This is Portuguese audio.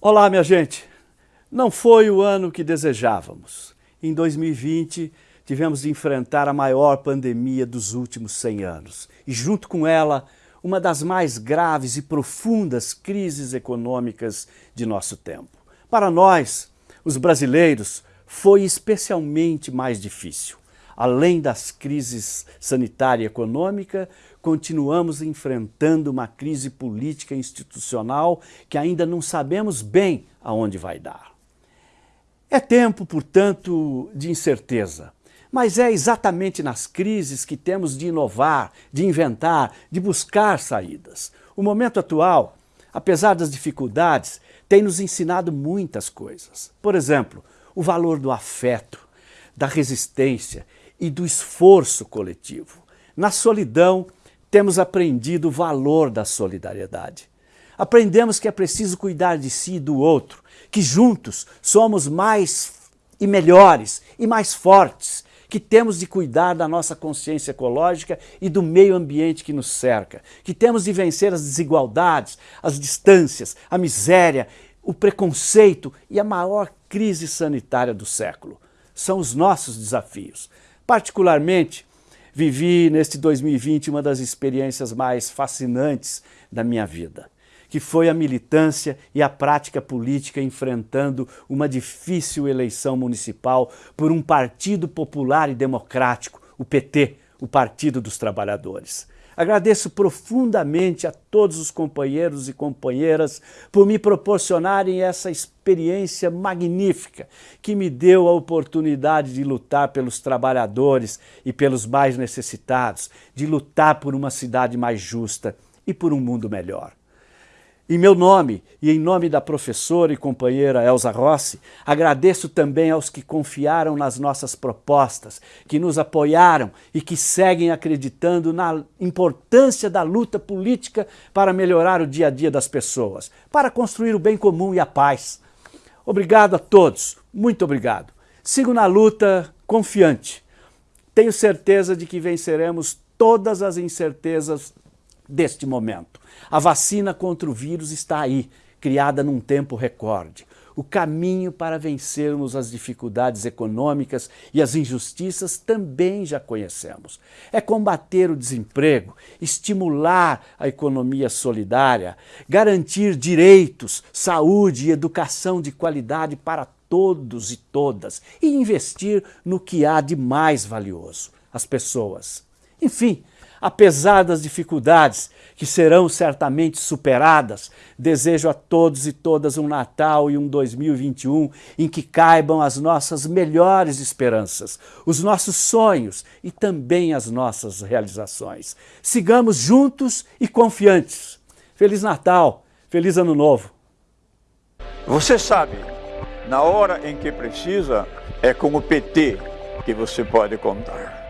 Olá, minha gente! Não foi o ano que desejávamos. Em 2020, tivemos de enfrentar a maior pandemia dos últimos 100 anos e, junto com ela, uma das mais graves e profundas crises econômicas de nosso tempo. Para nós, os brasileiros, foi especialmente mais difícil. Além das crises sanitária e econômica, continuamos enfrentando uma crise política e institucional que ainda não sabemos bem aonde vai dar. É tempo, portanto, de incerteza, mas é exatamente nas crises que temos de inovar, de inventar, de buscar saídas. O momento atual, apesar das dificuldades, tem nos ensinado muitas coisas. Por exemplo, o valor do afeto, da resistência e do esforço coletivo. Na solidão, temos aprendido o valor da solidariedade. Aprendemos que é preciso cuidar de si e do outro, que juntos somos mais e melhores e mais fortes, que temos de cuidar da nossa consciência ecológica e do meio ambiente que nos cerca, que temos de vencer as desigualdades, as distâncias, a miséria, o preconceito e a maior crise sanitária do século. São os nossos desafios. Particularmente, vivi neste 2020 uma das experiências mais fascinantes da minha vida, que foi a militância e a prática política enfrentando uma difícil eleição municipal por um partido popular e democrático, o PT, o Partido dos Trabalhadores. Agradeço profundamente a todos os companheiros e companheiras por me proporcionarem essa experiência magnífica que me deu a oportunidade de lutar pelos trabalhadores e pelos mais necessitados, de lutar por uma cidade mais justa e por um mundo melhor. Em meu nome e em nome da professora e companheira Elza Rossi, agradeço também aos que confiaram nas nossas propostas, que nos apoiaram e que seguem acreditando na importância da luta política para melhorar o dia a dia das pessoas, para construir o bem comum e a paz. Obrigado a todos, muito obrigado. Sigo na luta confiante. Tenho certeza de que venceremos todas as incertezas deste momento. A vacina contra o vírus está aí, criada num tempo recorde. O caminho para vencermos as dificuldades econômicas e as injustiças também já conhecemos. É combater o desemprego, estimular a economia solidária, garantir direitos, saúde e educação de qualidade para todos e todas e investir no que há de mais valioso, as pessoas. Enfim, Apesar das dificuldades, que serão certamente superadas, desejo a todos e todas um Natal e um 2021 em que caibam as nossas melhores esperanças, os nossos sonhos e também as nossas realizações. Sigamos juntos e confiantes. Feliz Natal, feliz Ano Novo. Você sabe, na hora em que precisa, é com o PT que você pode contar.